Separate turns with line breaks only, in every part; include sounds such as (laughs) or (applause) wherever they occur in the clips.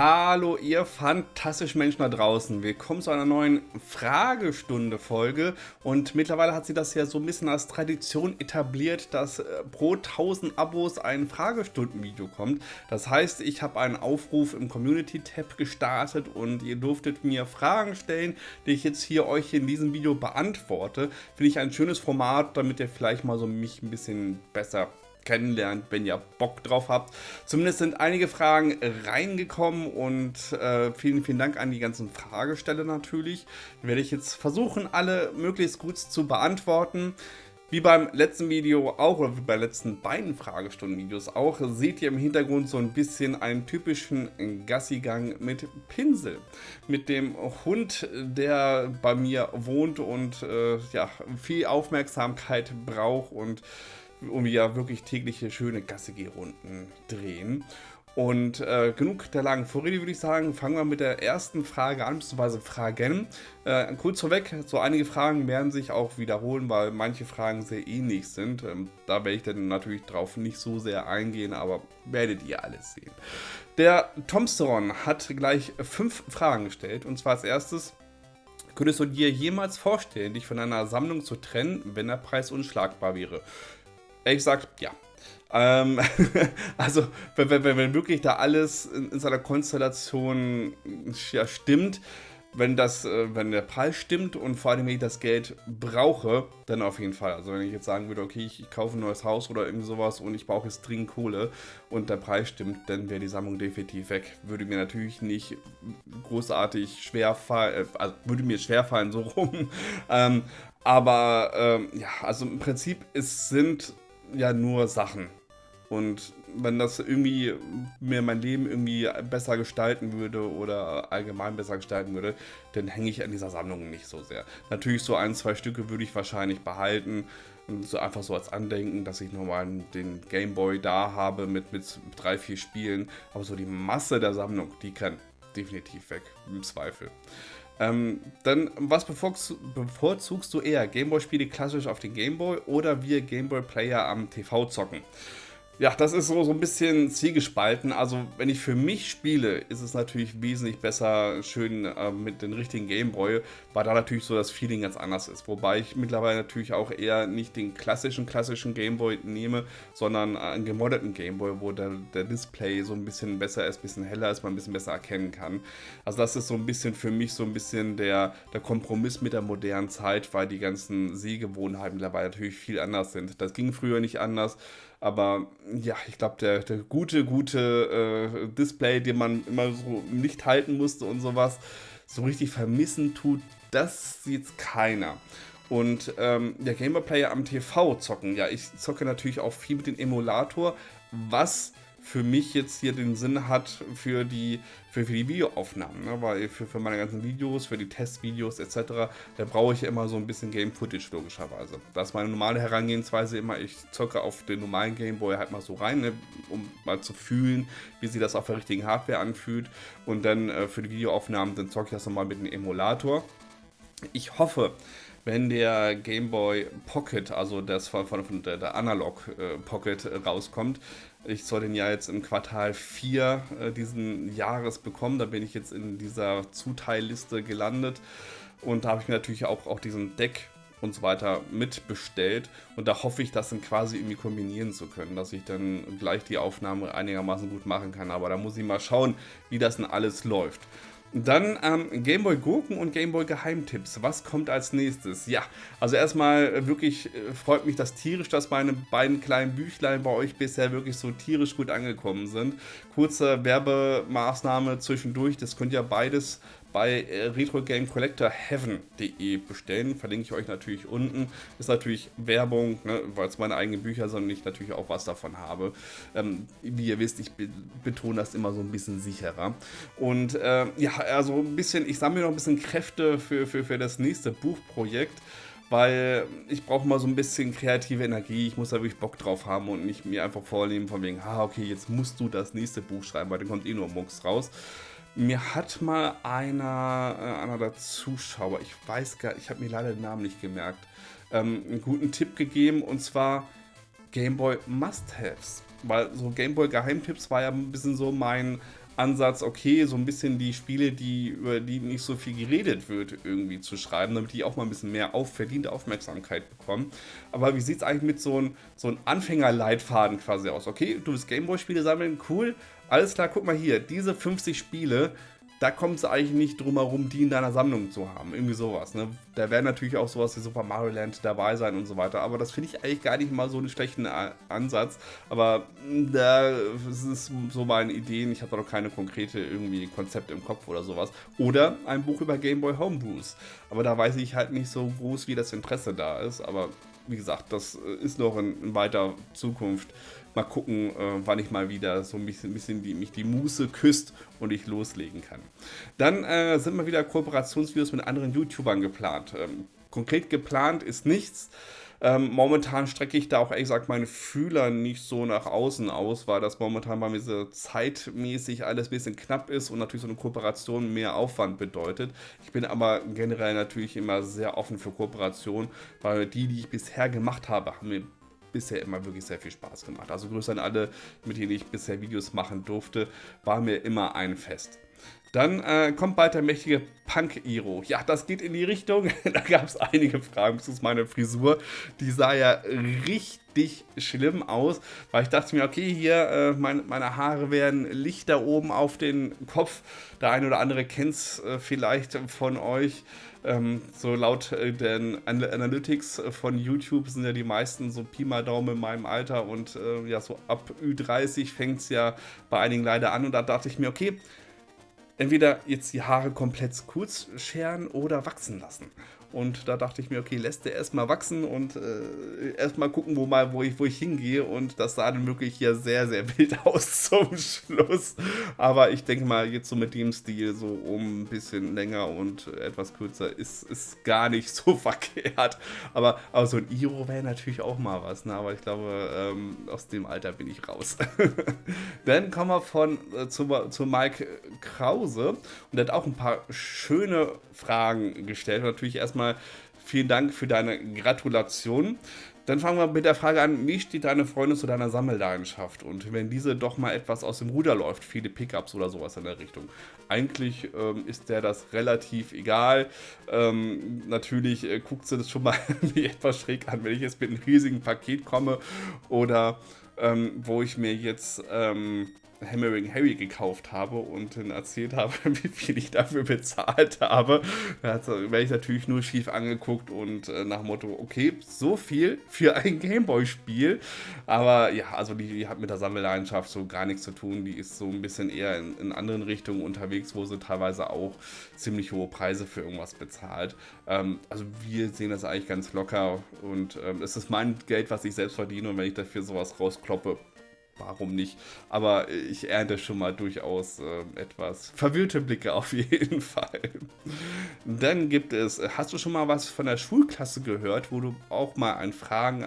Hallo ihr fantastischen Menschen da draußen, willkommen zu einer neuen Fragestunde-Folge und mittlerweile hat sie das ja so ein bisschen als Tradition etabliert, dass äh, pro 1000 Abos ein Fragestunden-Video kommt. Das heißt, ich habe einen Aufruf im Community-Tab gestartet und ihr durftet mir Fragen stellen, die ich jetzt hier euch in diesem Video beantworte. Finde ich ein schönes Format, damit ihr vielleicht mal so mich ein bisschen besser kennenlernt, wenn ihr Bock drauf habt. Zumindest sind einige Fragen reingekommen und äh, vielen, vielen Dank an die ganzen Fragesteller natürlich. Werde ich jetzt versuchen, alle möglichst gut zu beantworten. Wie beim letzten Video auch, oder wie bei letzten beiden Fragestunden-Videos auch, seht ihr im Hintergrund so ein bisschen einen typischen Gassigang mit Pinsel. Mit dem Hund, der bei mir wohnt und äh, ja, viel Aufmerksamkeit braucht und um ja wirklich tägliche schöne Gasse-Runden drehen. Und äh, genug der langen Vorrede, würde ich sagen. Fangen wir mit der ersten Frage an, beziehungsweise Fragen. Äh, kurz vorweg, so einige Fragen werden sich auch wiederholen, weil manche Fragen sehr ähnlich sind. Ähm, da werde ich dann natürlich drauf nicht so sehr eingehen, aber werdet ihr alles sehen. Der Tomsteron hat gleich fünf Fragen gestellt. Und zwar als erstes, könntest du dir jemals vorstellen, dich von einer Sammlung zu trennen, wenn der Preis unschlagbar wäre? Ehrlich gesagt, ja. Ähm, (laughs) also, wenn, wenn, wenn, wirklich da alles in, in seiner Konstellation ja, stimmt, wenn, das, äh, wenn der Preis stimmt und vor allem, wenn ich das Geld brauche, dann auf jeden Fall. Also wenn ich jetzt sagen würde, okay, ich, ich kaufe ein neues Haus oder irgendwie sowas und ich brauche jetzt dringend Kohle und der Preis stimmt, dann wäre die Sammlung definitiv weg. Würde mir natürlich nicht großartig schwer fallen, äh, also würde mir schwer fallen, so rum. (laughs) ähm, aber ähm, ja, also im Prinzip, es sind ja nur Sachen. Und wenn das irgendwie mir mein Leben irgendwie besser gestalten würde oder allgemein besser gestalten würde, dann hänge ich an dieser Sammlung nicht so sehr. Natürlich so ein, zwei Stücke würde ich wahrscheinlich behalten. So einfach so als Andenken, dass ich nochmal den Gameboy da habe mit, mit drei, vier Spielen. Aber so die Masse der Sammlung, die kann definitiv weg, im Zweifel. Ähm, dann, was bevorzugst du eher? Gameboy-Spiele klassisch auf den Gameboy oder wir Gameboy-Player am TV zocken? Ja, das ist so, so ein bisschen zielgespalten. Also, wenn ich für mich spiele, ist es natürlich wesentlich besser, schön äh, mit den richtigen Gameboy, weil da natürlich so das Feeling ganz anders ist. Wobei ich mittlerweile natürlich auch eher nicht den klassischen, klassischen Gameboy nehme, sondern einen gemoddeten Gameboy, wo der, der Display so ein bisschen besser ist, ein bisschen heller ist, man ein bisschen besser erkennen kann. Also, das ist so ein bisschen für mich so ein bisschen der, der Kompromiss mit der modernen Zeit, weil die ganzen Sehgewohnheiten mittlerweile natürlich viel anders sind. Das ging früher nicht anders. Aber ja, ich glaube, der, der gute, gute äh, Display, den man immer so nicht halten musste und sowas, so richtig vermissen tut, das sieht keiner. Und ähm, der Gamer Player am TV zocken, ja, ich zocke natürlich auch viel mit dem Emulator, was für mich jetzt hier den Sinn hat für die, für, für die Videoaufnahmen. Ne? Weil für, für meine ganzen Videos, für die Testvideos etc., da brauche ich immer so ein bisschen Game Footage logischerweise. Das ist meine normale Herangehensweise immer. Ich zocke auf den normalen Game Boy halt mal so rein, ne? um mal zu fühlen, wie sich das auf der richtigen Hardware anfühlt. Und dann äh, für die Videoaufnahmen, dann zocke ich das nochmal mit dem Emulator. Ich hoffe, wenn der Game Boy Pocket, also das von, von der, der Analog äh, Pocket äh, rauskommt, ich soll den ja jetzt im Quartal 4 äh, diesen Jahres bekommen. Da bin ich jetzt in dieser Zuteilliste gelandet. Und da habe ich mir natürlich auch, auch diesen Deck und so weiter mitbestellt. Und da hoffe ich, das dann quasi irgendwie kombinieren zu können, dass ich dann gleich die Aufnahme einigermaßen gut machen kann. Aber da muss ich mal schauen, wie das denn alles läuft. Dann ähm, Gameboy Gurken und Gameboy Geheimtipps. Was kommt als nächstes? Ja, also erstmal äh, wirklich äh, freut mich das tierisch, dass meine beiden kleinen Büchlein bei euch bisher wirklich so tierisch gut angekommen sind. Kurze Werbemaßnahme zwischendurch, das könnt ihr beides bei äh, retrogamecollectorheaven.de bestellen. Verlinke ich euch natürlich unten. Ist natürlich Werbung, ne, weil es meine eigenen Bücher sind und ich natürlich auch was davon habe. Ähm, wie ihr wisst, ich betone das immer so ein bisschen sicherer. Und äh, ja, also ein bisschen, ich sammle noch ein bisschen Kräfte für, für, für das nächste Buchprojekt weil ich brauche mal so ein bisschen kreative Energie. Ich muss da wirklich Bock drauf haben und nicht mir einfach vornehmen von wegen, ah, okay, jetzt musst du das nächste Buch schreiben, weil dann kommt eh nur Mucks raus. Mir hat mal einer, äh, einer der Zuschauer, ich weiß gar ich habe mir leider den Namen nicht gemerkt, ähm, einen guten Tipp gegeben und zwar Gameboy Must-Haves. Weil so Gameboy Geheimtipps war ja ein bisschen so mein Ansatz, okay, so ein bisschen die Spiele, die, über die nicht so viel geredet wird, irgendwie zu schreiben, damit die auch mal ein bisschen mehr auf, verdiente Aufmerksamkeit bekommen. Aber wie sieht es eigentlich mit so einem so ein Anfängerleitfaden quasi aus? Okay, du willst Gameboy-Spiele sammeln, cool, alles klar, guck mal hier, diese 50 Spiele, da kommt es eigentlich nicht drum herum, die in deiner Sammlung zu haben. Irgendwie sowas. Ne? Da werden natürlich auch sowas wie Super Mario Land dabei sein und so weiter. Aber das finde ich eigentlich gar nicht mal so einen schlechten Ansatz. Aber hm, da ist so meine Ideen. Ich habe da noch keine konkrete irgendwie Konzept im Kopf oder sowas. Oder ein Buch über Game Boy Homebrews. Aber da weiß ich halt nicht so groß, wie das Interesse da ist. Aber wie gesagt, das ist noch in, in weiter Zukunft mal gucken, äh, wann ich mal wieder so ein bisschen, bisschen die, mich die Muße küsst und ich loslegen kann. Dann äh, sind mal wieder Kooperationsvideos mit anderen YouTubern geplant. Ähm, konkret geplant ist nichts. Ähm, momentan strecke ich da auch ehrlich gesagt meine Fühler nicht so nach außen aus, weil das momentan bei mir so zeitmäßig alles ein bisschen knapp ist und natürlich so eine Kooperation mehr Aufwand bedeutet. Ich bin aber generell natürlich immer sehr offen für Kooperation, weil die, die ich bisher gemacht habe, haben mir bisher immer wirklich sehr viel Spaß gemacht. Also Grüße an alle, mit denen ich bisher Videos machen durfte, war mir immer ein Fest. Dann äh, kommt bald der mächtige Punk-Iro. Ja, das geht in die Richtung. (laughs) da gab es einige Fragen. Ist meine Frisur. Die sah ja richtig schlimm aus, weil ich dachte mir, okay, hier, äh, mein, meine Haare werden Lichter oben auf den Kopf. Der eine oder andere kennt es äh, vielleicht von euch. Ähm, so laut äh, den Analytics von YouTube sind ja die meisten so Pi mal Daumen in meinem Alter und äh, ja, so ab Ü30 fängt es ja bei einigen leider an und da dachte ich mir, okay, entweder jetzt die Haare komplett kurz scheren oder wachsen lassen. Und da dachte ich mir, okay, lässt der erstmal wachsen und äh, erstmal gucken, wo, mal, wo, ich, wo ich hingehe. Und das sah dann wirklich hier sehr, sehr (laughs) wild aus zum Schluss. Aber ich denke mal, jetzt so mit dem Stil, so um ein bisschen länger und etwas kürzer, ist, ist gar nicht so (laughs) verkehrt. Aber, aber so ein Iro wäre natürlich auch mal was. Ne? Aber ich glaube, ähm, aus dem Alter bin ich raus. (laughs) dann kommen wir von, äh, zu, zu Mike Krause. Und der hat auch ein paar schöne Fragen gestellt. natürlich erstmal vielen Dank für deine Gratulation. Dann fangen wir mit der Frage an, wie steht deine Freundin zu deiner Sammelleidenschaft? Und wenn diese doch mal etwas aus dem Ruder läuft, viele Pickups oder sowas in der Richtung. Eigentlich ähm, ist der das relativ egal. Ähm, natürlich äh, guckt sie das schon mal (laughs) etwas schräg an, wenn ich jetzt mit einem riesigen Paket komme oder ähm, wo ich mir jetzt ähm, Hammering Harry gekauft habe und dann erzählt habe, (laughs) wie viel ich dafür bezahlt habe. Da werde ich natürlich nur schief angeguckt und äh, nach Motto, okay, so viel für ein Gameboy-Spiel. Aber ja, also die, die, hat mit der Sammelleidenschaft so gar nichts zu tun. Die ist so ein bisschen eher in, in anderen Richtungen unterwegs, wo sie teilweise auch ziemlich hohe Preise für irgendwas bezahlt. Ähm, also wir sehen das eigentlich ganz locker und ähm, es ist mein Geld, was ich selbst verdiene und wenn ich dafür sowas rauskloppe, warum nicht? Aber ich ernte schon mal durchaus äh, etwas verwirrte Blicke auf (laughs) jeden Fall. Dann gibt es, hast du schon mal was von der Schulklasse gehört, wo du auch mal ein Fragen, äh,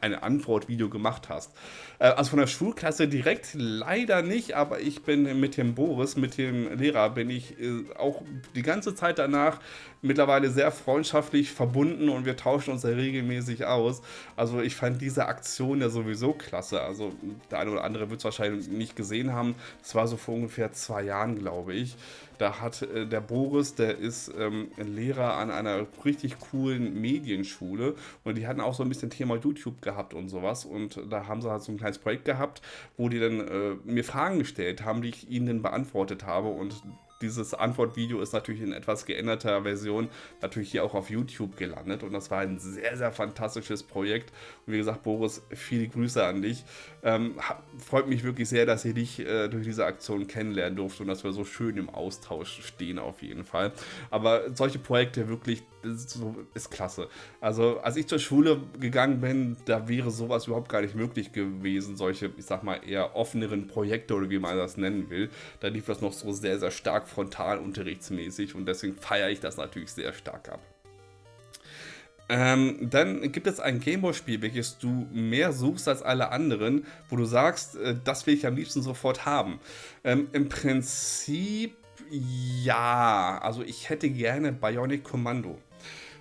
eine Antwortvideo gemacht hast? Äh, also von der Schulklasse direkt leider nicht, aber ich bin mit dem Boris, mit dem Lehrer, bin ich äh, auch die ganze Zeit danach mittlerweile sehr freundschaftlich verbunden und wir tauschen uns ja regelmäßig aus. Also ich fand diese Aktion ja sowieso klasse. Also der eine oder andere wird es wahrscheinlich nicht gesehen haben. Das war so vor ungefähr zwei Jahren, glaube ich. Da hat äh, der Boris, der ist ähm, Lehrer an einer richtig coolen Medienschule und die hatten auch so ein bisschen Thema YouTube gehabt und sowas und da haben sie halt so ein kleines Projekt gehabt, wo die dann äh, mir Fragen gestellt haben, die ich ihnen dann beantwortet habe und dieses Antwortvideo ist natürlich in etwas geänderter Version natürlich hier auch auf YouTube gelandet und das war ein sehr, sehr fantastisches Projekt. Und wie gesagt, Boris, viele Grüße an dich. Ähm, freut mich wirklich sehr, dass ihr dich äh, durch diese Aktion kennenlernen durfte und dass wir so schön im Austausch stehen auf jeden Fall. Aber solche Projekte wirklich ist, so, ist klasse. Also als ich zur Schule gegangen bin, da wäre sowas überhaupt gar nicht möglich gewesen, solche, ich sag mal, eher offeneren Projekte oder wie man das nennen will. Da lief das noch so sehr, sehr stark frontalunterrichtsmäßig und deswegen feiere ich das natürlich sehr stark ab. Ähm, dann gibt es ein Gameboy-Spiel, welches du mehr suchst als alle anderen, wo du sagst, äh, das will ich am liebsten sofort haben. Ähm, Im Prinzip ja, also ich hätte gerne Bionic Commando.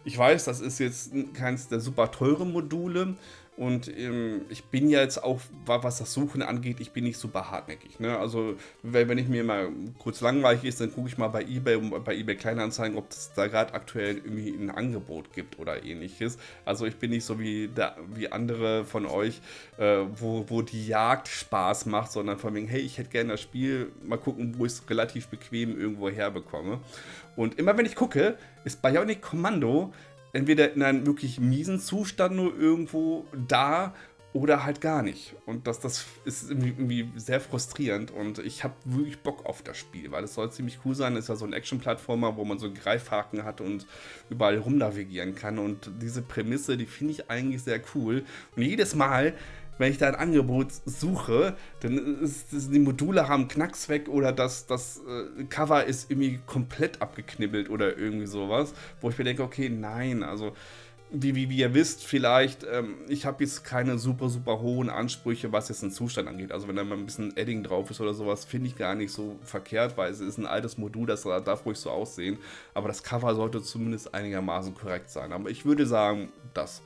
Ich weiß, das ist jetzt keins der super teuren Module, Und ähm, ich bin ja jetzt auch, was das Suchen angeht, ich bin nicht super hartnäckig. Ne? Also, wenn ich mir mal kurz langweilig ist, dann gucke ich mal bei eBay, bei eBay Kleinanzeigen, ob es da gerade aktuell irgendwie ein Angebot gibt oder ähnliches. Also, ich bin nicht so wie, der, wie andere von euch, äh, wo, wo die Jagd Spaß macht, sondern von wegen, hey, ich hätte gerne das Spiel, mal gucken, wo ich es relativ bequem irgendwo herbekomme. Und immer wenn ich gucke, ist Bionic Commando entweder in einem wirklich miesen Zustand nur irgendwo da oder halt gar nicht. Und das, das ist irgendwie, sehr frustrierend und ich habe wirklich Bock auf das Spiel, weil es soll ziemlich cool sein. Es ist ja so ein Action-Plattformer, wo man so Greifhaken hat und überall rumnavigieren kann. Und diese Prämisse, die finde ich eigentlich sehr cool. Und jedes Mal, wenn ich da ein Angebot suche, dann ist, ist die Module haben Knacks weg oder das, das äh, Cover ist irgendwie komplett abgeknibbelt oder irgendwie sowas, wo ich mir denke, okay, nein, also wie, wie, wie ihr wisst, vielleicht, ähm, ich habe jetzt keine super, super hohen Ansprüche, was jetzt den Zustand angeht. Also wenn da mal ein bisschen Edding drauf ist oder sowas, finde ich gar nicht so verkehrt, weil es ist ein altes Modul, das darf ruhig so aussehen. Aber das Cover sollte zumindest einigermaßen korrekt sein. Aber ich würde sagen, das.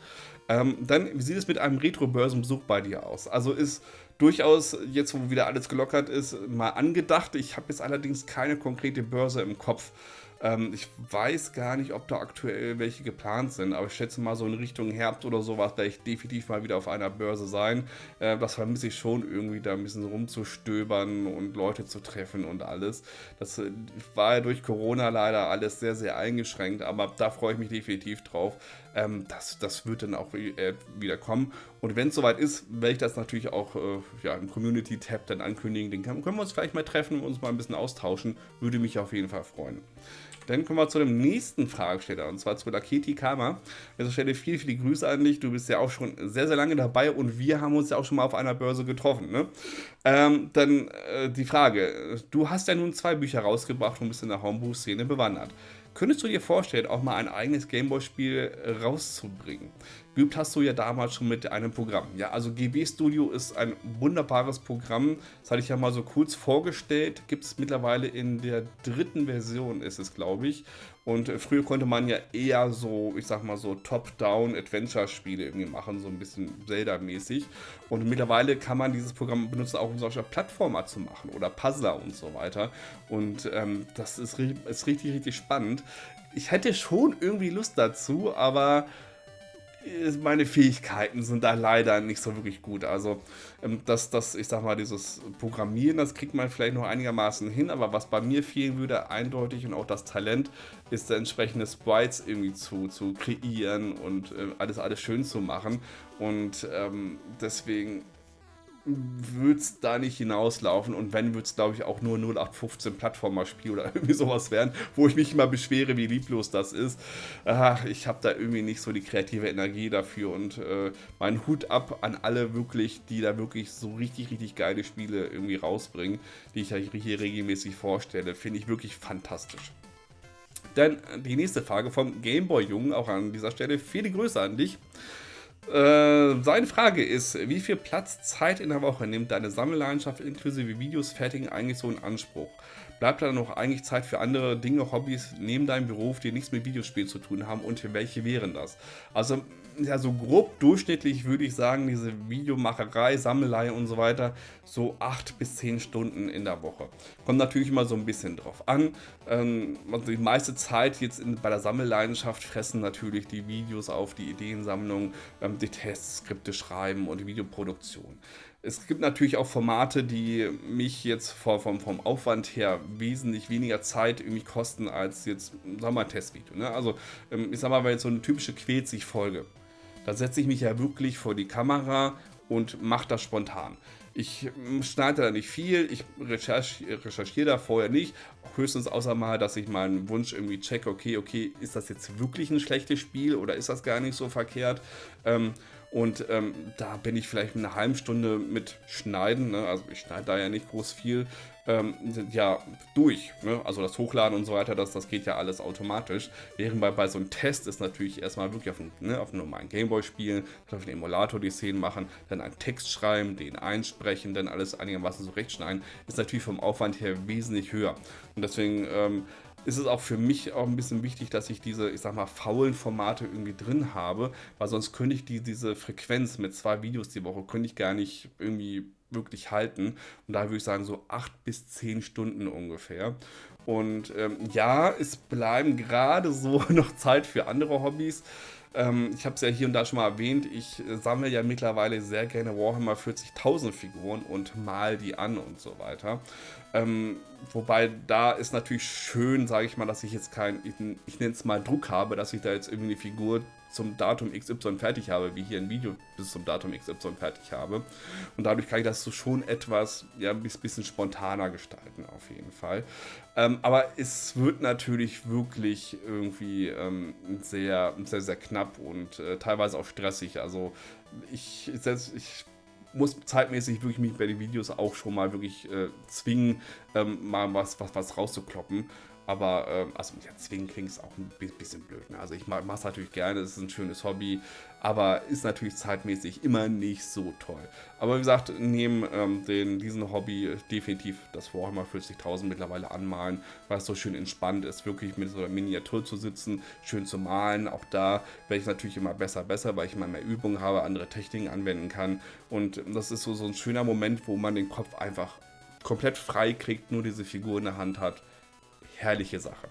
Ähm, dann, wie sieht es mit einem Retro-Börsenbesuch bei dir aus? Also ist durchaus, jetzt wo wieder alles gelockert ist, mal angedacht. Ich habe jetzt allerdings keine konkrete Börse im Kopf. Ähm, ich weiß gar nicht, ob da aktuell welche geplant sind, aber ich schätze mal so in Richtung Herbst oder sowas werde ich definitiv mal wieder auf einer Börse sein. Äh, das vermisse ich schon irgendwie, da ein bisschen rumzustöbern und Leute zu treffen und alles. Das äh, war ja durch Corona leider alles sehr, sehr eingeschränkt, aber da freue ich mich definitiv drauf. Ähm, das, das wird dann auch äh, wieder kommen. Und wenn es soweit ist, werde ich das natürlich auch äh, ja, im Community-Tab dann ankündigen. Den können, wir uns vielleicht mal treffen und uns mal ein bisschen austauschen. Würde mich auf jeden Fall freuen. Dann kommen wir zu dem nächsten Fragesteller und zwar zu Laketi Kama. An dieser Stelle viele, viele Grüße an dich. Du bist ja auch schon sehr, sehr lange dabei und wir haben uns ja auch schon mal auf einer Börse getroffen. Ne? Ähm, dann äh, die Frage: Du hast ja nun zwei Bücher rausgebracht und bist in der Homebrew-Szene bewandert. Könntest du dir vorstellen, auch mal ein eigenes Gameboy-Spiel rauszubringen? Geübt hast du ja damals schon mit einem Programm. Ja, also GB Studio ist ein wunderbares Programm. Das hatte ich ja mal so kurz vorgestellt. Gibt es mittlerweile in der dritten Version, ist es, glaube ich. Und äh, früher konnte man ja eher so, ich sag mal so Top-Down-Adventure-Spiele irgendwie machen, so ein bisschen Zelda-mäßig. Und mittlerweile kann man dieses Programm benutzen, auch um solche Plattformer zu machen oder Puzzler und so weiter. Und ähm, das ist, ist richtig, richtig spannend. Ich hätte schon irgendwie Lust dazu, aber meine Fähigkeiten sind da leider nicht so wirklich gut. Also, ähm, das, das, ich sag mal, dieses Programmieren, das kriegt man vielleicht noch einigermaßen hin, aber was bei mir fehlen würde, eindeutig und auch das Talent, ist der entsprechende Sprites irgendwie zu, zu kreieren und äh, alles, alles schön zu machen. Und ähm, deswegen wird es da nicht hinauslaufen und wenn, wird es glaube ich auch nur 0815 Plattformer-Spiel oder (laughs) irgendwie sowas werden, wo ich mich immer beschwere, wie lieblos das ist. Ach, ich habe da irgendwie nicht so die kreative Energie dafür und äh, mein Hut ab an alle wirklich, die da wirklich so richtig, richtig geile Spiele irgendwie rausbringen, die ich hier regelmäßig vorstelle, finde ich wirklich fantastisch. Dann die nächste Frage vom Gameboy Jungen, auch an dieser Stelle. Viele Grüße an dich. Äh, seine Frage ist, wie viel Platz, Zeit in der Woche nimmt deine Sammelleidenschaft inklusive Videos fertigen eigentlich so in Anspruch? Bleibt da noch eigentlich Zeit für andere Dinge, Hobbys neben deinem Beruf, die nichts mit Videospielen zu tun haben und welche wären das? Also ja, so grob durchschnittlich würde ich sagen, diese Videomacherei, Sammelei und so weiter, so 8 bis 10 Stunden in der Woche. Kommt natürlich immer so ein bisschen drauf an. Ähm, also die meiste Zeit jetzt in, bei der Sammelleidenschaft fressen natürlich die Videos auf, die Ideensammlung, ähm, die Tests, Skripte schreiben und die Videoproduktion. Es gibt natürlich auch Formate, die mich jetzt vom, vom Aufwand her wesentlich weniger Zeit irgendwie kosten als jetzt, sagen wir mal, Testvideo. Ne? Also, ähm, ich sag mal, wenn jetzt so eine typische Quält-sich-Folge da setze ich mich ja wirklich vor die Kamera und mache das spontan. Ich hm, schneide da nicht viel, ich recherchiere, recherchiere da vorher nicht, höchstens außer mal, dass ich meinen Wunsch irgendwie checke, okay, okay, ist das jetzt wirklich ein schlechtes Spiel oder ist das gar nicht so verkehrt? Ähm, und ähm, da bin ich vielleicht eine halbe Stunde mit Schneiden, ne? also ich schneide da ja nicht groß viel, ähm, ja, durch. Ne? Also das Hochladen und so weiter, das, das geht ja alles automatisch. Während bei, bei so einem Test ist natürlich erstmal wirklich auf, ne, einem normalen Gameboy spielen, auf dem Emulator die Szenen machen, dann einen Text schreiben, den einsprechen, dann alles einigermaßen so rechtschneiden, ist natürlich vom Aufwand her wesentlich höher. Und deswegen ähm, ist es auch für mich auch ein bisschen wichtig, dass ich diese, ich sag mal, faulen Formate irgendwie drin habe, weil sonst könnte ich die, diese Frequenz mit zwei Videos die Woche, könnte ich gar nicht irgendwie wirklich halten. Und da würde ich sagen, so acht bis zehn Stunden ungefähr. Und ähm, ja, es bleiben gerade so (laughs) noch Zeit für andere Hobbys. Ähm, ich habe es ja hier und da schon mal erwähnt, ich äh, sammle ja mittlerweile sehr gerne Warhammer 40.000 Figuren und mal die an und so weiter. Ähm, wobei da ist natürlich schön, sage ich mal, dass ich jetzt kein, ich, ich nenne es mal Druck habe, dass ich da jetzt irgendwie eine Figur zum Datum XY fertig habe, wie hier ein Video bis zum Datum XY fertig habe. Und dadurch kann ich das so schon etwas, ja, ein bisschen spontaner gestalten, auf jeden Fall. Ähm, aber es wird natürlich wirklich irgendwie ähm, sehr, sehr, sehr knapp und äh, teilweise auch stressig. Also ich, ich muss zeitmäßig wirklich mich bei den Videos auch schon mal wirklich äh, zwingen, ähm, mal was, was, was rauszukloppen. Aber, ähm, also ja, zwingen klingt es auch ein bisschen blöd. Ne? Also ich mache es natürlich gerne, es ist ein schönes Hobby, aber ist natürlich zeitmäßig immer nicht so toll. Aber wie gesagt, neben ähm, den, diesen Hobby definitiv das Warhammer 40.000 mittlerweile anmalen, weil es so schön entspannt ist, wirklich mit so einer Miniatur zu sitzen, schön zu malen. Auch da werde ich natürlich immer besser, besser, weil ich immer mehr Übung habe, andere Techniken anwenden kann. Und das ist so, so ein schöner Moment, wo man den Kopf einfach komplett frei kriegt, nur diese Figur in der Hand hat herrliche Sache.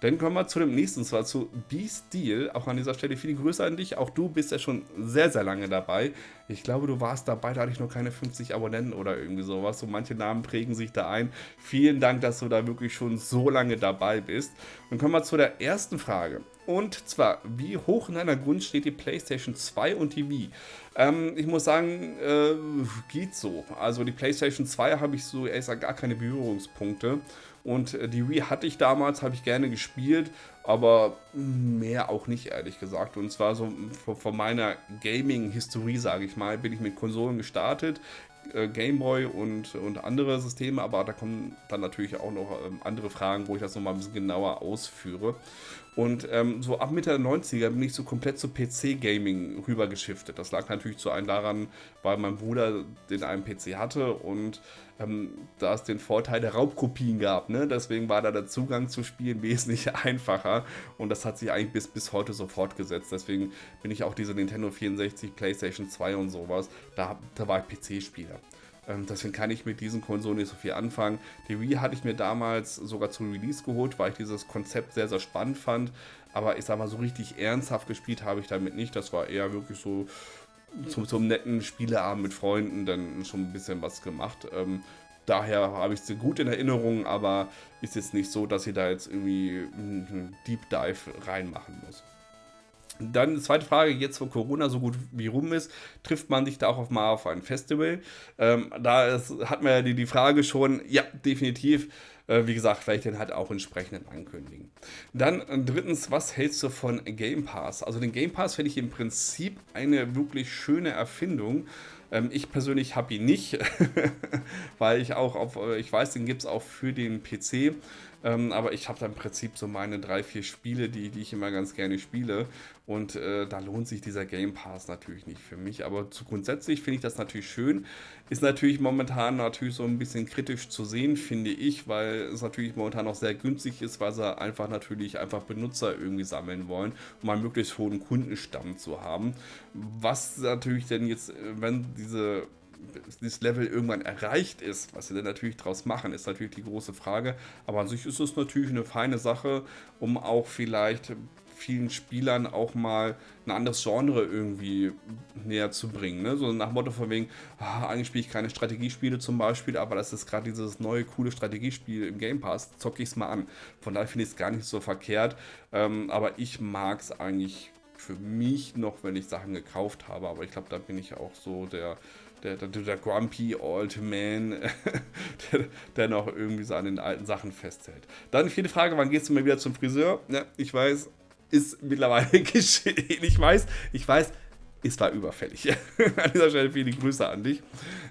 Dann kommen wir zu dem nächsten, zwar zu B-Steel. Auch an dieser Stelle viele Grüße an dich. Auch du bist ja schon sehr, sehr lange dabei. Ich glaube, du warst dabei, da hatte ich noch keine 50 Abonnenten oder irgendwie sowas. So manche Namen prägen sich da ein. Vielen Dank, dass du da wirklich schon so lange dabei bist. Und kommen wir zu der ersten Frage. Und zwar, wie hoch in deiner Grund steht die PlayStation 2 und die Wii? Ähm, ich muss sagen, äh, geht so. Also die PlayStation 2 habe ich so ehrlich gesagt gar keine Berührungspunkte. Und äh, die Wii hatte ich damals, habe ich gerne gespielt, aber mehr auch nicht, ehrlich gesagt. Und zwar so von meiner Gaming-Historie, sage ich mal, bin ich mit Konsolen gestartet. Äh, Gameboy und, und andere Systeme, aber da kommen dann natürlich auch noch ähm, andere Fragen, wo ich das nochmal ein bisschen genauer ausführe. Und ähm, so ab Mitte der 90er bin ich so komplett zu PC-Gaming rübergeschiftet. Das lag natürlich zu einem daran, weil mein Bruder den einen PC hatte und ähm, da es den Vorteil der Raubkopien gab. Ne? Deswegen war da der Zugang zu Spielen (laughs) wesentlich einfacher und das hat sich eigentlich bis, bis heute so fortgesetzt. Deswegen bin ich auch diese Nintendo 64, PlayStation 2 und sowas, da, da war ich PC-Spieler. Ähm, deswegen kann ich mit diesen Konsolen nicht so viel anfangen. Die Wii hatte ich mir damals sogar zum Release geholt, weil ich dieses Konzept sehr, sehr spannend fand. Aber ich sag mal, so richtig ernsthaft gespielt habe ich damit nicht. Das war eher wirklich so zum, zum netten Spieleabend mit Freunden dann schon ein bisschen was gemacht. Ähm, daher habe ich sie gut in Erinnerung, aber ist jetzt nicht so, dass ich da jetzt irgendwie einen Deep Dive reinmachen muss. Dann zweite Frage, jetzt wo Corona so gut wie rum ist, trifft man sich da auch mal auf ein Festival? Ähm, da ist, hat man ja die, die Frage schon, ja, definitiv. Äh, wie gesagt, vielleicht den halt auch entsprechend ankündigen. Dann äh, drittens, was hältst du von Game Pass? Also den Game Pass finde ich im Prinzip eine wirklich schöne Erfindung. Ähm, ich persönlich habe ihn nicht, (laughs) weil ich auch auf, äh, ich weiß, den gibt es auch für den PC. Ähm, aber ich habe da im Prinzip so meine drei, vier Spiele, die, die ich immer ganz gerne spiele. Und äh, da lohnt sich dieser Game Pass natürlich nicht für mich. Aber zu grundsätzlich finde ich das natürlich schön. Ist natürlich momentan natürlich so ein bisschen kritisch zu sehen, finde ich, weil es natürlich momentan auch sehr günstig ist, weil sie einfach natürlich einfach Benutzer irgendwie sammeln wollen, um einen möglichst hohen Kundenstamm zu haben. Was natürlich denn jetzt, wenn diese dieses Level irgendwann erreicht ist, was sie dann natürlich draus machen, ist natürlich die große Frage. Aber an sich ist es natürlich eine feine Sache, um auch vielleicht vielen Spielern auch mal ein anderes Genre irgendwie näher zu bringen. Ne? So nach Motto von wegen, ah, eigentlich spiele ich keine Strategiespiele zum Beispiel, aber das ist gerade dieses neue, coole Strategiespiel im Game Pass, zocke ich es mal an. Von daher finde ich es gar nicht so verkehrt, ähm, aber ich mag es eigentlich für mich noch, wenn ich Sachen gekauft habe, aber ich glaube, da bin ich auch so der der, der, der grumpy old man, (laughs) der, der, noch irgendwie so an den alten Sachen festhält. Dann vierte Frage, wann gehst du mal wieder zum Friseur? Ja, ich weiß, ist mittlerweile (laughs) geschehen. Ich weiß, ich weiß, es war überfällig. (laughs) an dieser Stelle viele Grüße an dich.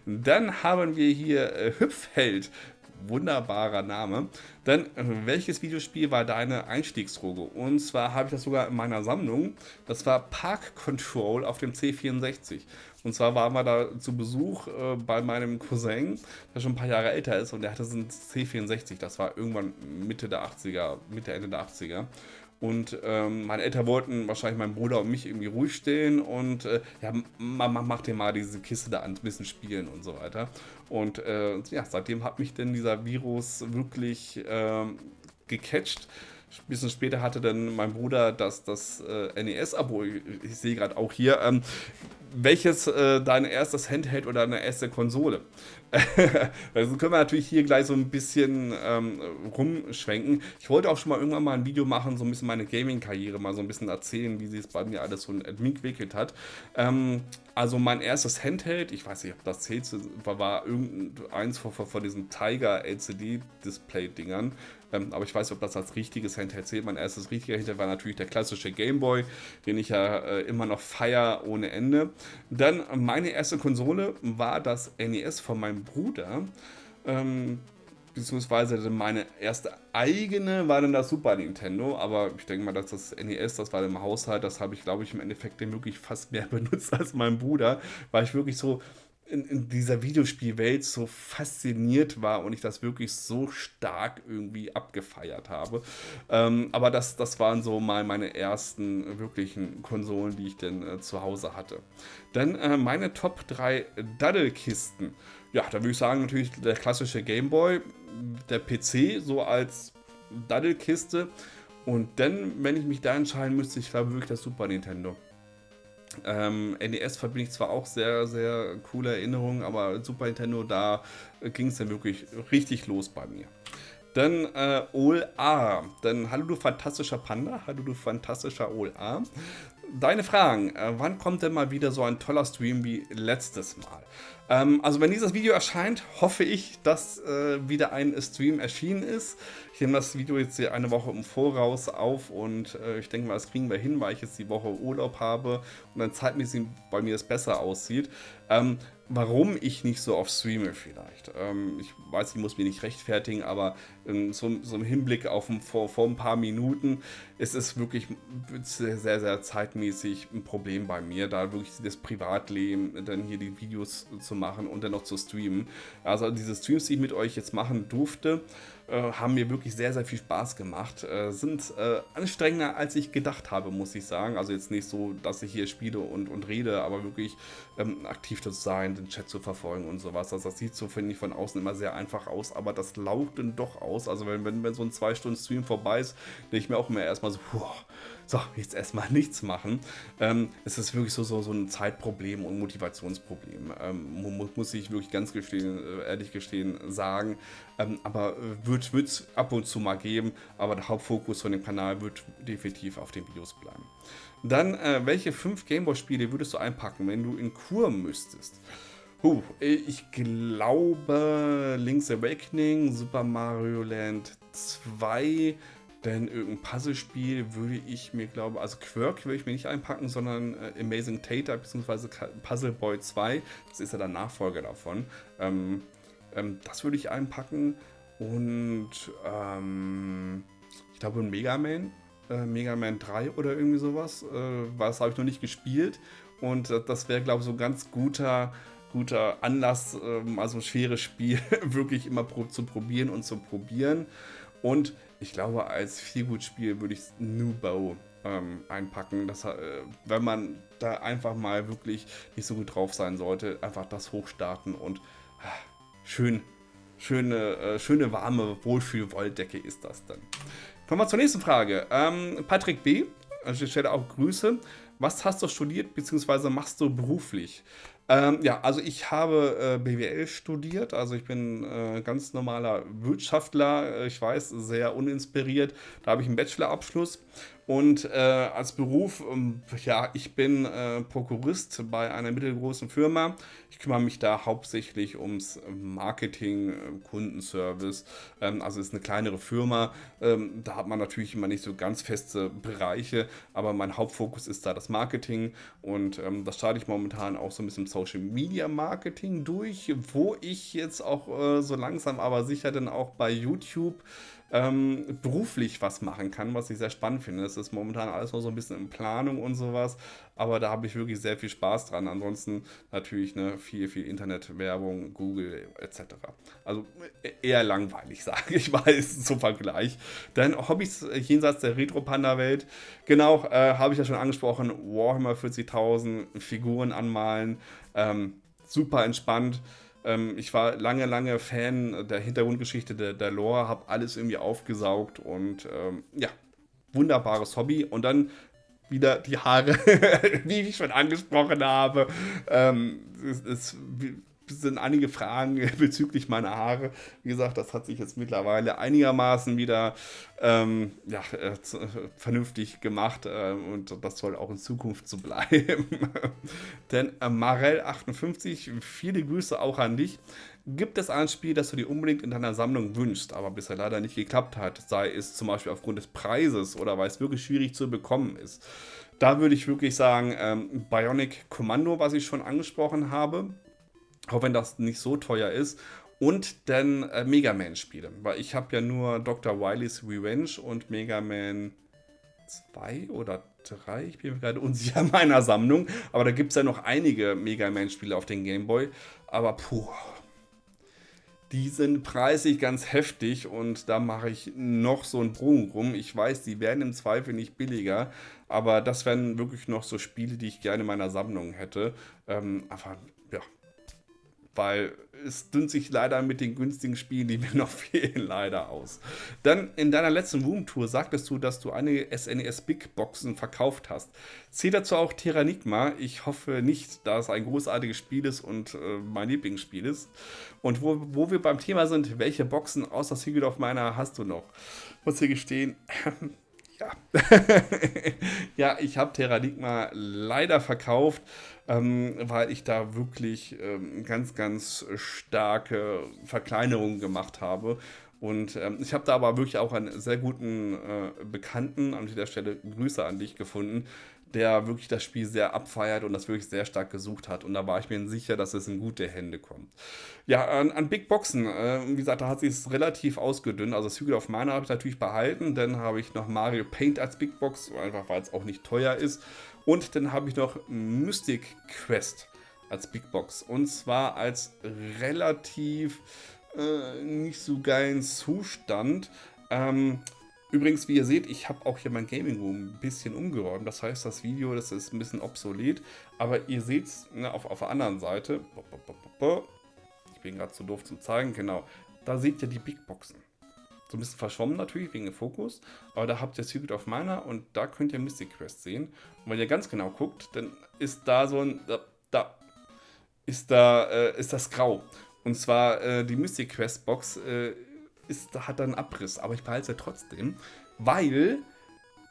Dann haben wir hier äh, Hüpfheld wunderbarer Name. Dann, äh, welches Videospiel war deine Einstiegsdroge? Und zwar habe ich das sogar in meiner Sammlung. Das war Park Control auf dem C64. Und zwar waren wir da zu Besuch äh, bei meinem Cousin, der schon ein paar Jahre älter ist und der hatte so ein C64. Das war irgendwann Mitte der 80er, Mitte, Ende der 80er. Und ähm, meine Eltern wollten wahrscheinlich meinen Bruder und mich irgendwie ruhig stehen und äh, ja, Mama, mach dir mal diese Kiste da an, ein bisschen spielen und so weiter. Und äh, ja, seitdem hat mich denn dieser Virus wirklich äh, gecatcht. Ein bisschen später hatte dann mein Bruder das, das äh, NES-Abo, ich, ich sehe gerade auch hier, ähm, welches äh, dein erstes Handheld oder deine erste Konsole? (laughs) also können wir natürlich hier gleich so ein bisschen ähm, rumschwenken. Ich wollte auch schon mal irgendwann mal ein Video machen, so ein bisschen meine Gaming-Karriere mal so ein bisschen erzählen, wie sich es bei mir alles so entwickelt hat. Ähm, also mein erstes Handheld, ich weiß nicht, ob das zählt, war, war irgendeins von, von diesen Tiger LCD-Display-Dingern. Ähm, aber ich weiß nicht, ob das als richtiges Handheld zählt. Mein erstes richtiger Handheld war natürlich der klassische Gameboy, den ich ja äh, immer noch feier ohne Ende. Dann meine erste Konsole war das NES von meinem Bruder. Ähm, beziehungsweise meine erste eigene war dann das Super Nintendo, aber ich denke mal, dass das NES, das war im Haushalt, das habe ich, glaube ich, im Endeffekt wirklich fast mehr (laughs) benutzt als mein Bruder, weil ich wirklich so in, in, dieser Videospielwelt so fasziniert war und ich das wirklich so stark irgendwie abgefeiert habe. Ähm, aber das, das waren so mal meine ersten wirklichen Konsolen, die ich denn äh, zu Hause hatte. Dann äh, meine Top 3 Daddelkisten. Ja, da würde ich sagen, natürlich der klassische Gameboy, der PC so als Daddelkiste. Und dann, wenn ich mich da entscheiden müsste, ich glaube wirklich das Super Nintendo. Ähm, NES verbinde ich zwar auch sehr, sehr coole Erinnerungen, aber Super Nintendo, da ging es dann wirklich richtig los bei mir. Dann äh, OLA. Dann hallo du fantastischer Panda, hallo du fantastischer OLA. Deine Fragen. Äh, wann kommt denn mal wieder so ein toller Stream wie letztes Mal? Ähm, also wenn dieses Video erscheint, hoffe ich, dass äh, wieder ein Stream erschienen ist. Ich nehme das Video jetzt hier eine Woche im Voraus auf und äh, ich denke mal, das kriegen wir hin, weil ich jetzt die Woche Urlaub habe und dann zeitmäßig bei mir es besser aussieht. Ähm, warum ich nicht so oft streame vielleicht. Ähm, ich weiß, ich muss mich nicht rechtfertigen, aber in so, so im Hinblick auf ein, vor, vor ein paar Minuten ist es wirklich sehr, sehr, sehr zeitmäßig ein Problem bei mir, da wirklich das Privatleben, dann hier die Videos zu machen und dann noch zu streamen. Also diese Streams, die ich mit euch jetzt machen durfte, haben mir wirklich sehr, sehr viel Spaß gemacht. Äh, sind äh, anstrengender, als ich gedacht habe, muss ich sagen. Also jetzt nicht so, dass ich hier spiele und, und rede, aber wirklich ähm, aktiv zu sein, den Chat zu verfolgen und sowas. Also das sieht so, finde ich, von außen immer sehr einfach aus, aber das laugt dann doch aus. Also wenn, wenn, wenn so ein 2-Stunden-Stream vorbei ist, denke ich mir auch immer erstmal so, puh, so, jetzt erstmal (laughs) nichts machen. Ähm, es ist wirklich so, so, so ein Zeitproblem und Motivationsproblem. Ähm, muss, muss ich wirklich ganz gestehen, äh, ehrlich gestehen sagen. Ähm, aber äh, wird es ab und zu mal geben, aber der Hauptfokus von dem Kanal wird definitiv auf den Videos bleiben. Dann, äh, welche fünf Gameboy-Spiele würdest du einpacken, wenn du in Kur müsstest? Huh, ich glaube Link's Awakening, Super Mario Land 2, denn irgendein Puzzlespiel würde ich mir, glaube also Quirk würde ich mir nicht einpacken, sondern äh, Amazing Tater bzw. Puzzle Boy 2. Das ist ja der Nachfolger davon. Ähm, ähm, das würde ich einpacken. Und ähm, ich glaube ein Mega Man. Äh, Mega Man 3 oder irgendwie sowas. Äh, das habe ich noch nicht gespielt. Und äh, das wäre, glaube ich, so ein ganz guter guter Anlass, ähm, also ein schweres Spiel (laughs) wirklich immer pro zu probieren und zu probieren. Und ich glaube, als Feelgood-Spiel würde ich Nubo ähm, einpacken. Das, äh, wenn man da einfach mal wirklich nicht so gut drauf sein sollte, einfach das hochstarten und äh, schön, schöne, äh, schöne warme Wohlfühl-Wolldecke ist das dann. Kommen wir zur nächsten Frage. Ähm, Patrick B. Also ich stelle auch Grüße. Was hast du studiert bzw. machst du beruflich? Ähm, ja, also ich habe äh, BWL studiert, also ich bin äh, ganz normaler Wirtschaftler, ich weiß, sehr uninspiriert. Da habe ich einen Bachelorabschluss Und äh, als Beruf, ähm, ja, ich bin äh, Prokurist bei einer mittelgroßen Firma. Ich kümmere mich da hauptsächlich ums Marketing, äh, Kundenservice. Ähm, also ist eine kleinere Firma. Ähm, da hat man natürlich immer nicht so ganz feste Bereiche, aber mein Hauptfokus ist da das Marketing. Und ähm, das starte ich momentan auch so ein bisschen Social Media Marketing durch, wo ich jetzt auch äh, so langsam aber sicher dann auch bei YouTube ähm, beruflich was machen kann, was ich sehr spannend finde. Das ist momentan alles noch so ein bisschen in Planung und sowas, aber da habe ich wirklich sehr viel Spaß dran. Ansonsten natürlich ne, viel, viel Internetwerbung, Google etc. Also e-, eher langweilig, (laughs) sage ich mal, zum Vergleich. Denn Hobbys jenseits der Retro-Panda-Welt, genau, äh, habe ich ja schon angesprochen, Warhammer 40.000, Figuren anmalen, ähm, super entspannt. Ähm, ich war lange, lange Fan der Hintergrundgeschichte der, der Lore, habe alles irgendwie aufgesaugt und ähm, ja, wunderbares Hobby. Und dann wieder die Haare, (laughs) wie ich schon angesprochen habe. Ähm, es, es, sind einige Fragen (laughs) bezüglich meiner Haare. Wie gesagt, das hat sich jetzt mittlerweile einigermaßen wieder ähm, ja, äh, vernünftig gemacht äh, und das soll auch in Zukunft so (laughs) bleiben. Denn äh, Marell58, viele Grüße auch an dich. Gibt es ein Spiel, das du dir unbedingt in deiner Sammlung wünschst, aber bisher leider nicht geklappt hat, sei es zum Beispiel aufgrund des Preises oder weil es wirklich schwierig zu bekommen ist? Da würde ich wirklich sagen, ähm, Bionic Commando, was ich schon angesprochen habe, auch wenn das nicht so teuer ist. Und dann äh, Mega Man-Spiele, weil ich habe ja nur Dr. Wily's Revenge und Mega Man 2 oder 3, ich bin mir gerade unsicher in (laughs) meiner Sammlung, aber da gibt es ja noch einige Mega Man-Spiele auf den Game Boy, aber puh, die sind preisig ganz heftig und da mache ich noch so einen Bogen rum. Ich weiß, die werden im Zweifel nicht billiger, aber das wären wirklich noch so Spiele, die ich gerne in meiner Sammlung hätte. Ähm, aber ja, weil es dünnt sich leider mit den günstigen Spielen, die mir (laughs) noch fehlen, leider aus. Dann in deiner letzten Room-Tour sagtest du, dass du einige SNES Big Boxen verkauft hast. Zählt dazu auch Terranigma? Ich hoffe nicht, da es ein großartiges Spiel ist und äh, mein Lieblingsspiel ist. Und wo, wo wir beim Thema sind, welche Boxen außer Secret of Miner hast du noch? Muss hier gestehen, (laughs) ja. (laughs) ja, ich habe Terranigma leider verkauft, ähm, weil ich da wirklich ähm, ganz, ganz starke Verkleinerungen gemacht habe. Und ähm, ich habe da aber wirklich auch einen sehr guten äh, Bekannten, an dieser Stelle Grüße an dich gefunden, der wirklich das Spiel sehr abfeiert und das wirklich sehr stark gesucht hat. Und da war ich mir sicher, dass es in gute Hände kommt. Ja, an, an Big Boxen, äh, wie gesagt, da hat sich es relativ ausgedünnt. Also Secret of Mana habe ich natürlich behalten. Dann habe ich noch Mario Paint als Big Box, einfach weil es auch nicht teuer ist. Und dann habe ich noch Mystic Quest als Big Box. Und zwar als relativ äh, nicht so geilen Zustand. Ähm, Übrigens, wie ihr seht, ich habe auch hier mein Gaming Room ein bisschen umgeräumt. Das heißt, das Video, das ist ein bisschen obsolet. Aber ihr seht es ne, auf, auf der anderen Seite. Ich bin gerade zu doof zum zeigen. Genau. Da seht ihr die Big Boxen. So ein bisschen verschwommen natürlich, wegen dem Fokus. Aber da habt ihr Secret of Mana und da könnt ihr Mystic Quest sehen. Und wenn ihr ganz genau guckt, dann ist da so ein... Da, da ist da äh, ist das grau. Und zwar äh, die Mystic Quest Box äh, ist, hat dann Abriss, aber ich behalte sie trotzdem, weil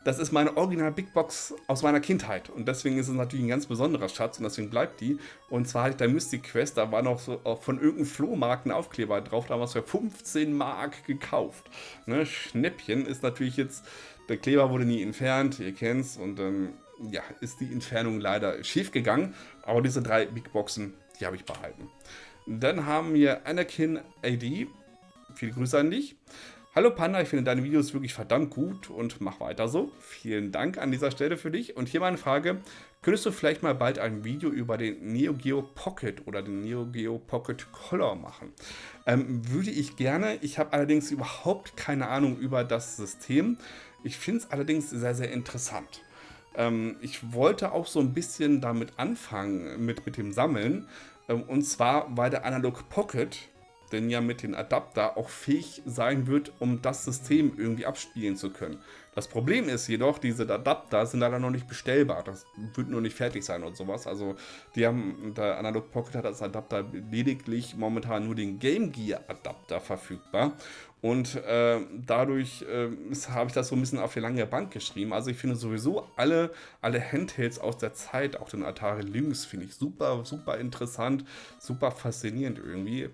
das ist meine Original Big Box aus meiner Kindheit und deswegen ist es natürlich ein ganz besonderer Schatz und deswegen bleibt die. Und zwar hatte ich da Mystic Quest, da war noch so von irgendeinem Flohmarkt ein Aufkleber drauf, da haben wir es für 15 Mark gekauft. Ne? Schnäppchen ist natürlich jetzt, der Kleber wurde nie entfernt, ihr kennt es und dann ja, ist die Entfernung leider schief gegangen, aber diese drei Big Boxen, die habe ich behalten. Dann haben wir Anakin AD, Viele Grüße an dich. Hallo Panda, ich finde deine Videos wirklich verdammt gut und mach weiter so. Vielen Dank an dieser Stelle für dich. Und hier meine Frage, könntest du vielleicht mal bald ein Video über den Neo Geo Pocket oder den Neo Geo Pocket Color machen? Ähm, würde ich gerne. Ich habe allerdings überhaupt keine Ahnung über das System. Ich finde es allerdings sehr, sehr interessant. Ähm, ich wollte auch so ein bisschen damit anfangen, mit, mit dem Sammeln. Ähm, und zwar, weil der Analog Pocket denn ja mit dem Adapter auch fähig sein wird, um das System irgendwie abspielen zu können. Das Problem ist jedoch, diese Adapter sind leider noch nicht bestellbar. Das wird nur nicht fertig sein und sowas. Also die haben, der Analog Pocket hat als Adapter lediglich momentan nur den Game Gear Adapter verfügbar. Und äh, dadurch äh, habe ich das so ein bisschen auf die lange Bank geschrieben. Also ich finde sowieso alle, alle Handhelds aus der Zeit, auch den Atari Lynx, finde ich super, super interessant, super faszinierend irgendwie.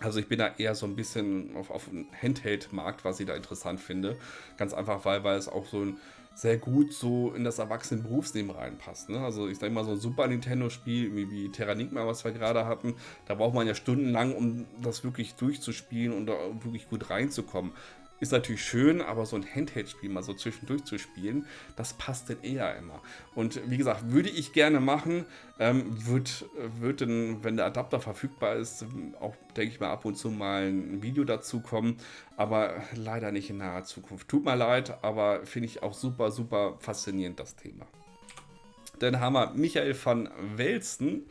Also ich bin da eher so ein bisschen auf, auf den Handheld-Markt, was ich da interessant finde. Ganz einfach, weil, weil es auch so ein sehr gut so in das erwachsene Berufsleben reinpasst. Ne? Also ich sage mal so ein Super Nintendo-Spiel wie, wie Terranigma, was wir gerade hatten, da braucht man ja stundenlang, um das wirklich durchzuspielen und da wirklich gut reinzukommen. Ist natürlich schön, aber so ein Handheld-Spiel mal so zwischendurch zu spielen, das passt denn eher immer. Und wie gesagt, würde ich gerne machen, ähm, wird, wird dann, wenn der Adapter verfügbar ist, auch, denke ich mal, ab und zu mal ein Video dazu kommen, aber leider nicht in naher Zukunft. Tut mir leid, aber finde ich auch super, super faszinierend, das Thema. Dann haben wir Michael van Welsten,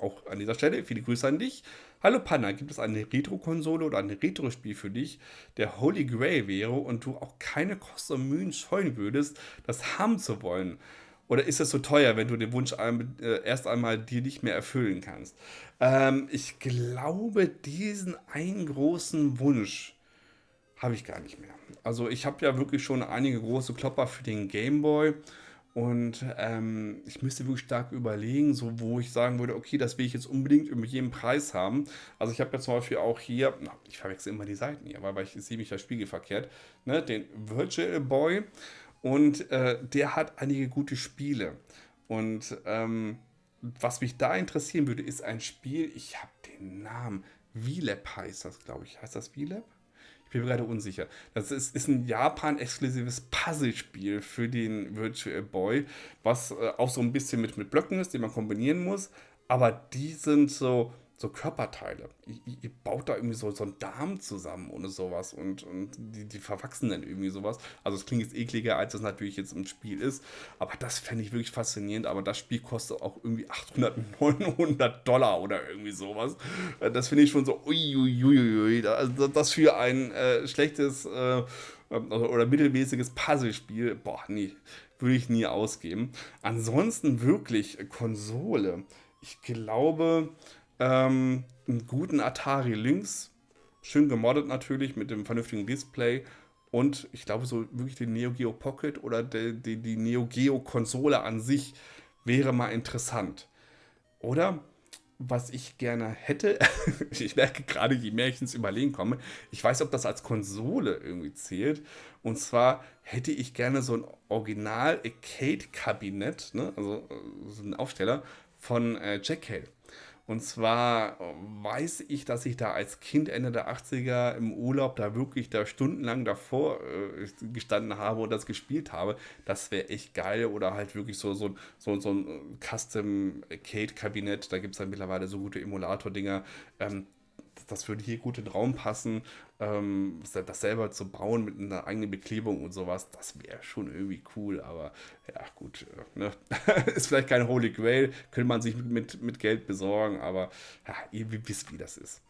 auch an dieser Stelle, viele Grüße an dich. Hallo Panna, gibt es eine Retro-Konsole oder ein Retro-Spiel für dich, der Holy Grail wäre und du auch keine Kosten und Mühen scheuen würdest, das haben zu wollen? Oder ist es so teuer, wenn du den Wunsch äh, erst einmal dir nicht mehr erfüllen kannst? Ähm, ich glaube, diesen einen großen Wunsch habe ich gar nicht mehr. Also ich habe ja wirklich schon einige große Klopper für den Game Boy und ähm, ich müsste wirklich stark überlegen, so wo ich sagen würde, okay, das will ich jetzt unbedingt über jeden Preis haben. Also ich habe ja zum Beispiel auch hier, na, ich verwechsel immer die Seiten hier, weil ich sehe mich da spiegelverkehrt, ne, den Virtual Boy und äh, der hat einige gute Spiele. Und ähm, was mich da interessieren würde, ist ein Spiel, ich habe den Namen, VLAB heißt das, glaube ich. Heißt das VLAB? Ich bin mir gerade unsicher. Das ist, ist ein Japan-exklusives Puzzlespiel für den Virtual Boy, was äh, auch so ein bisschen mit, mit Blöcken ist, die man kombinieren muss. Aber die sind so, so Körperteile. Ihr, ihr, baut da irgendwie so, so einen Darm zusammen ohne sowas und, und die, die verwachsen dann irgendwie sowas. Also es klingt jetzt ekliger, als es natürlich jetzt im Spiel ist. Aber das fände ich wirklich faszinierend. Aber das Spiel kostet auch irgendwie 800, 900 (laughs) Dollar oder irgendwie sowas. Äh, das finde ich schon so uiuiuiui. Also das für ein äh, schlechtes äh, oder mittelmäßiges Puzzlespiel, boah, nee, würde ich nie ausgeben. Ansonsten wirklich Konsole. Ich glaube, ähm, einen guten Atari Lynx, schön gemoddet natürlich mit dem vernünftigen Display und ich glaube so wirklich den Neo Geo Pocket oder die, die, die Neo Geo Konsole an sich wäre mal interessant. Oder was ich gerne hätte, (laughs) ich merke gerade, je mehr ich ins Überlegen komme, ich weiß, ob das als Konsole irgendwie zählt. Und zwar hätte ich gerne so ein Original-Arcade-Kabinett, ne? also äh, so ein Aufsteller von äh, Jack Hale. Und zwar weiß ich, dass ich da als Kind Ende der 80er im Urlaub da wirklich da stundenlang davor äh, gestanden habe und das gespielt habe. Das wäre echt geil. Oder halt wirklich so, so, so, so ein Custom Arcade-Kabinett. Da gibt es dann mittlerweile so gute Emulator-Dinger. Ähm, das würde hier gut in den Raum passen. Ähm, das selber zu bauen mit einer eigenen Beklebung und sowas, das wäre schon irgendwie cool. Aber ja, gut, äh, ne? (laughs) ist vielleicht kein Holy Grail, könnte man sich mit, mit Geld besorgen, aber ja, ihr wisst, wie das ist.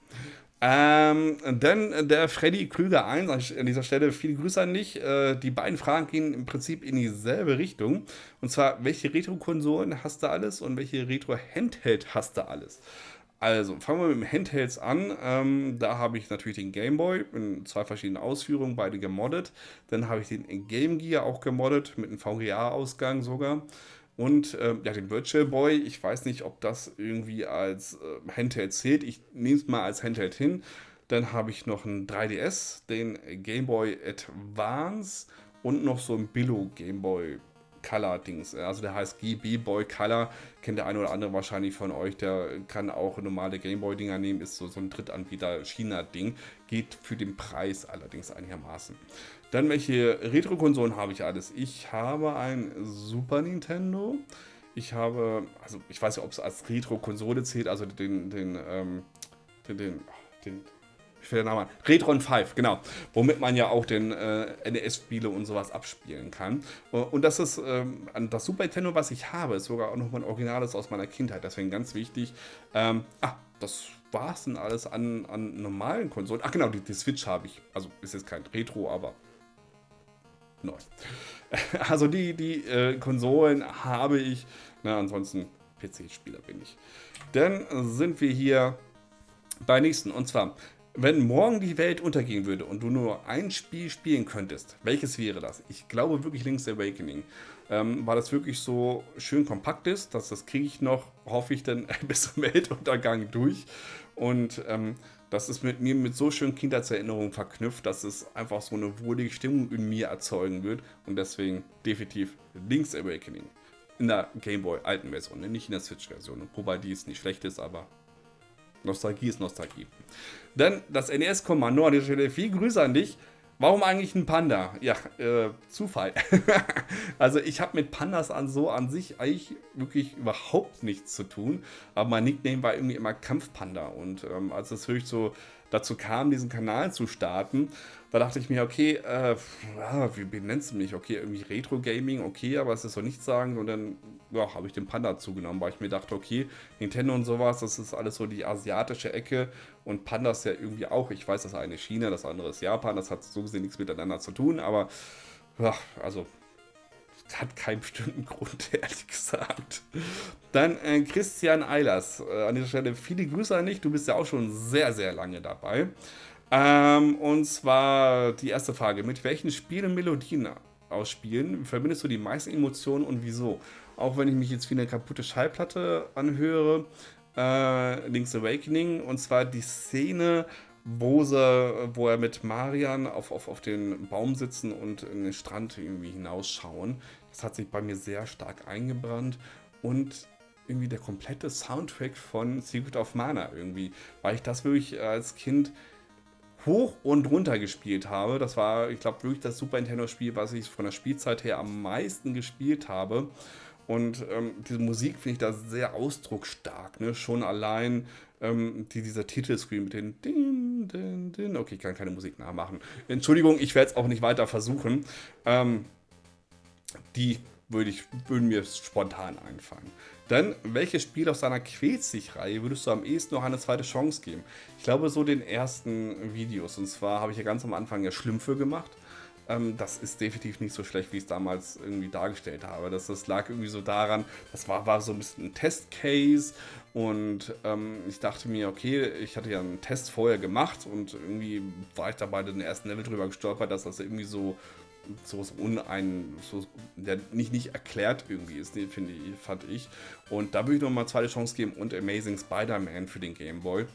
Ähm, dann der Freddy Krüger 1, an dieser Stelle viele Grüße an dich. Äh, die beiden Fragen gehen im Prinzip in dieselbe Richtung. Und zwar, welche Retro-Konsolen hast du alles und welche Retro-Handheld hast du alles? Also, fangen wir mit dem Handhelds an. Ähm, da habe ich natürlich den Game Boy in zwei verschiedenen Ausführungen, beide gemoddet. Dann habe ich den Game Gear auch gemoddet, mit einem VGA-Ausgang sogar. Und äh, ja, den Virtual Boy, ich weiß nicht, ob das irgendwie als äh, Handheld zählt. Ich nehme es mal als Handheld hin. Dann habe ich noch einen 3DS, den Game Boy Advance und noch so ein Billo Game Boy Color-Dings. Also der heißt GB Boy Color, kennt der eine oder andere wahrscheinlich von euch. Der kann auch normale Gameboy-Dinger nehmen, ist so, so ein Drittanbieter-China-Ding. Geht für den Preis allerdings einigermaßen. Dann welche Retro-Konsolen habe ich alles? Ich habe ein Super Nintendo. Ich habe, also ich weiß ja, ob es als Retro-Konsole zählt, also den, den, ähm, den, den, den ich fällt der Name an. Retron 5, genau. Womit man ja auch den äh, NES-Spiele und sowas abspielen kann. Äh, und das ist ähm, das Super Nintendo, was ich habe, ist sogar auch noch mein Originales aus meiner Kindheit. Deswegen ganz wichtig. Ähm, ah, das war es denn alles an, an normalen Konsolen? Ach genau, die, die Switch habe ich. Also ist jetzt kein Retro, aber neu. (laughs) Also die, die äh, Konsolen habe ich. Na, ansonsten PC-Spieler bin ich. Dann sind wir hier bei nächsten. Und zwar, wenn morgen die Welt untergehen würde und du nur ein Spiel spielen könntest, welches wäre das? Ich glaube wirklich Link's Awakening. Ähm, weil das wirklich so schön kompakt ist, dass das kriege ich noch, hoffe ich, dann (laughs) bis zum Weltuntergang durch. Und ähm, das ist mit mir mit so schönen Kindheitserinnerungen verknüpft, dass es einfach so eine wohlige Stimmung in mir erzeugen wird. Und deswegen definitiv Link's Awakening. In der Gameboy alten Version, ne? nicht in der Switch-Version. Wobei die ist nicht schlecht ist, aber Nostalgie ist Nostalgie. Dann das NES-Kommando an dieser Stelle. Viel Grüße an dich. Warum eigentlich ein Panda? Ja, äh, Zufall. (laughs) also ich habe mit Pandas an so an sich eigentlich wirklich überhaupt nichts zu tun. Aber mein Nickname war irgendwie immer Kampfpanda. Und ähm, als es wirklich so dazu kam, diesen Kanal zu starten, da dachte ich mir, okay, äh, wie benennst du mich? Okay, irgendwie Retro-Gaming, okay, aber es ist so nichts sagen. Und dann ja, habe ich den Panda zugenommen, weil ich mir dachte, okay, Nintendo und sowas, das ist alles so die asiatische Ecke. Und Pandas ja irgendwie auch. Ich weiß, das eine ist China, das andere ist Japan. Das hat so gesehen nichts miteinander zu tun. Aber, ja, also hat keinen bestimmten (laughs) Grund, ehrlich gesagt. Dann äh, Christian Eilers. Äh, an dieser Stelle viele Grüße an dich. Du bist ja auch schon sehr, sehr lange dabei. Ähm, und zwar die erste Frage. Mit welchen Spielen Melodien ausspielen verbindest du die meisten Emotionen und wieso? Auch wenn ich mich jetzt wie eine kaputte Schallplatte anhöre, äh, Link's Awakening, und zwar die Szene, wo, sie, wo er mit Marian auf, auf, auf den Baum sitzen und in den Strand irgendwie hinausschauen. Das hat sich bei mir sehr stark eingebrannt und irgendwie der komplette Soundtrack von Secret of Mana irgendwie, weil ich das wirklich als Kind hoch und runter gespielt habe. Das war, ich glaube, wirklich das Super Nintendo-Spiel, was ich von der Spielzeit her am meisten gespielt habe. Und ähm, diese Musik finde ich da sehr ausdrucksstark. Ne? Schon allein ähm, die, dieser Titelscreen mit den Din, Din, Din. Okay, ich kann keine Musik nachmachen. Entschuldigung, ich werde es auch nicht weiter versuchen. Ähm, die würde ich, würden mir spontan einfallen. Dann, welches Spiel aus seiner Quälzig-Reihe würdest du am ehesten noch eine zweite Chance geben? Ich glaube, so den ersten Videos. Und zwar habe ich ja ganz am Anfang ja Schlümpfe gemacht. Ähm, das ist definitiv nicht so schlecht, wie ich es damals irgendwie dargestellt habe. Das, das lag irgendwie so daran, das war, war so ein bisschen ein Testcase. Und ähm, ich dachte mir, okay, ich hatte ja einen Test vorher gemacht und irgendwie war ich dabei den ersten Level drüber gestolpert, dass das irgendwie so so unein, so, der nicht, nicht erklärt irgendwie ist, finde ich, fand ich. Und da würde ich nochmal zweite Chance geben und Amazing Spider-Man für den Game Boy.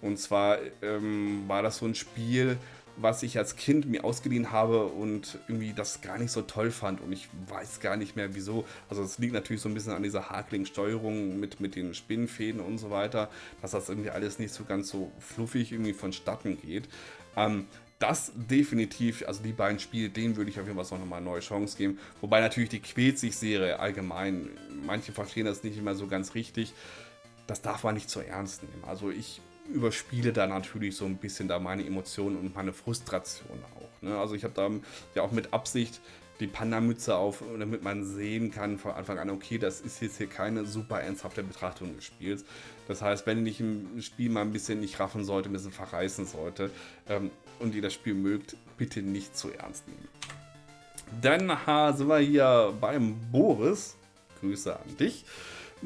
Und zwar ähm, war das so ein Spiel, was ich als Kind mir ausgeliehen habe und irgendwie das gar nicht so toll fand und ich weiß gar nicht mehr wieso. Also es liegt natürlich so ein bisschen an dieser hakligen Steuerung mit, mit den Spinnenfäden und so weiter, dass das irgendwie alles nicht so ganz so fluffig irgendwie vonstatten geht. Ähm, das definitiv, also die beiden Spiele, denen würde ich auf jeden Fall noch mal eine neue Chance geben. Wobei natürlich die quält sich Serie allgemein, manche verstehen das nicht immer so ganz richtig. Das darf man nicht zu ernst nehmen. Also ich überspiele da natürlich so ein bisschen da meine Emotionen und meine Frustration auch. Ne? Also ich habe da ja auch mit Absicht die Panda-Mütze auf, damit man sehen kann von Anfang an, okay, das ist jetzt hier keine super ernsthafte Betrachtung des Spiels. Das heißt, wenn ich im Spiel mal ein bisschen nicht raffen sollte, ein bisschen verreißen sollte ähm, und ihr das Spiel mögt, bitte nicht zu ernst nehmen. Dann sind wir hier beim Boris. Grüße an dich.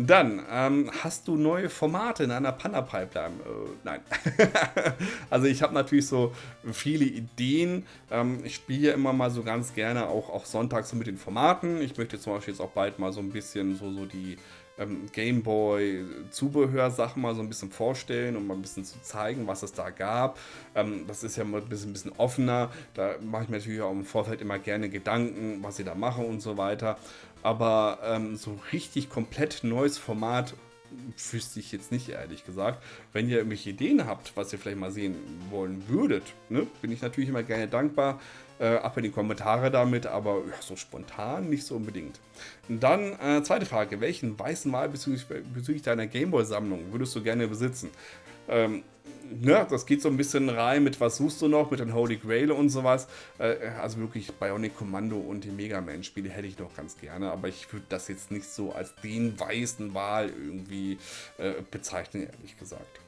Dann, ähm, hast du neue Formate in einer Panda-Pipeline? Äh, nein. (laughs) also ich habe natürlich so viele Ideen. Ähm, ich spiele immer mal so ganz gerne auch, auch sonntags so mit den Formaten. Ich möchte zum Beispiel jetzt auch bald mal so ein bisschen so, so die ähm, Gameboy Zubehörsachen mal so ein bisschen vorstellen und mal ein bisschen zu zeigen, was es da gab. Ähm, das ist ja mal ein bisschen, ein bisschen offener. Da mache ich mir natürlich auch im Vorfeld immer gerne Gedanken, was sie da machen und so weiter. Aber ähm, so richtig komplett neues Format wüsste ich jetzt nicht, ehrlich gesagt. Wenn ihr irgendwelche Ideen habt, was ihr vielleicht mal sehen wollen würdet, ne, bin ich natürlich immer gerne dankbar. Äh, ab in die Kommentare damit, aber ja, so spontan nicht so unbedingt. Und dann äh, zweite Frage: Welchen weißen Wahl bezüglich, bezüglich deiner Gameboy-Sammlung würdest du gerne besitzen? Ähm, ne, das geht so ein bisschen rein mit was suchst du noch, mit den Holy Grail und sowas. Äh, also wirklich Bionic Commando und die Mega Man Spiele hätte ich noch ganz gerne, aber ich würde das jetzt nicht so als den weißen Wahl irgendwie äh, bezeichnen, ehrlich gesagt.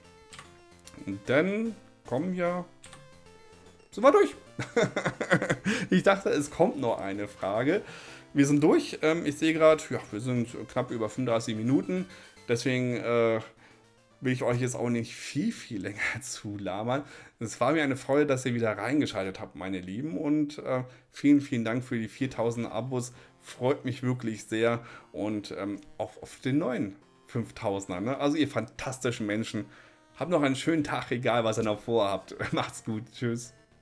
dann kommen ja... Sind wir durch. (laughs) ich dachte, es kommt noch eine Frage. Wir sind durch. Ähm, ich sehe gerade, ja, wir sind knapp über 35 Minuten. Deswegen äh, will ich euch jetzt auch nicht viel, viel länger (laughs) zu labern. Es war mir eine Freude, dass ihr wieder reingeschaltet habt, meine Lieben. Und äh, vielen, vielen Dank für die 4000 Abos. Freut mich wirklich sehr. Und ähm, auch auf den neuen 5000er. Ne? Also ihr fantastischen Menschen. Habt noch einen schönen Tag, egal was ihr noch vorhabt. (laughs) Macht's gut. Tschüss.